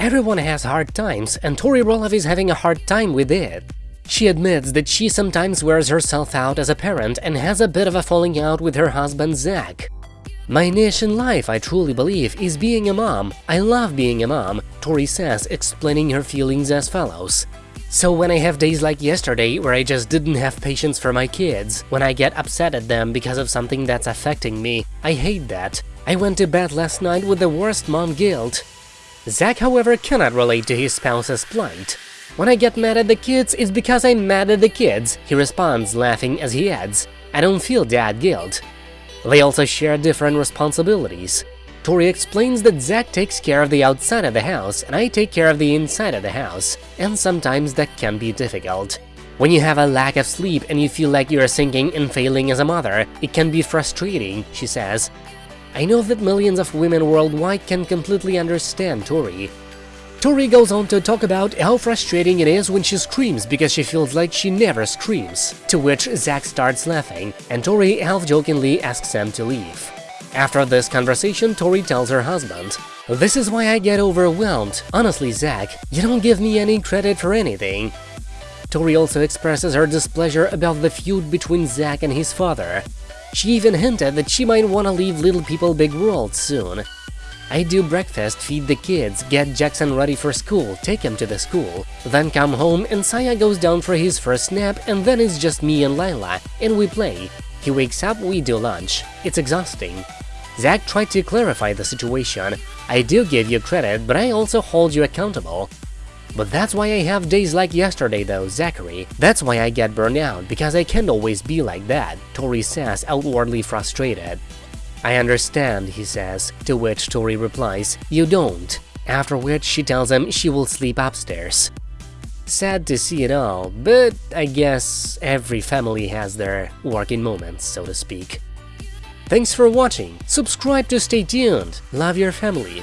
Everyone has hard times, and Tori Roloff is having a hard time with it. She admits that she sometimes wears herself out as a parent and has a bit of a falling out with her husband Zach. My niche in life, I truly believe, is being a mom. I love being a mom, Tori says, explaining her feelings as follows. So when I have days like yesterday where I just didn't have patience for my kids, when I get upset at them because of something that's affecting me, I hate that. I went to bed last night with the worst mom guilt. Zach, however, cannot relate to his spouse's plight. When I get mad at the kids, it's because I'm mad at the kids, he responds, laughing as he adds, I don't feel dad guilt. They also share different responsibilities. Tori explains that Zach takes care of the outside of the house and I take care of the inside of the house, and sometimes that can be difficult. When you have a lack of sleep and you feel like you're sinking and failing as a mother, it can be frustrating, she says. I know that millions of women worldwide can completely understand Tori. Tori goes on to talk about how frustrating it is when she screams because she feels like she never screams, to which Zach starts laughing, and Tori half-jokingly asks him to leave. After this conversation, Tori tells her husband, This is why I get overwhelmed. Honestly, Zach, you don't give me any credit for anything. Tori also expresses her displeasure about the feud between Zach and his father. She even hinted that she might want to leave Little People Big World soon, I do breakfast, feed the kids, get Jackson ready for school, take him to the school, then come home and Josiah goes down for his first nap and then it's just me and Lilah, and we play. He wakes up, we do lunch. It's exhausting. Zach tried to clarify the situation. I do give you credit, but I also hold you accountable. But that's why I have days like yesterday though, Zachary. That's why I get burned out, because I can't always be like that, Tori says, outwardly frustrated. I understand, he says, to which Tori replies, you don't, after which she tells him she will sleep upstairs. Sad to see it all, but I guess every family has their working moments, so to speak. Thanks for watching, subscribe to stay tuned, love your family,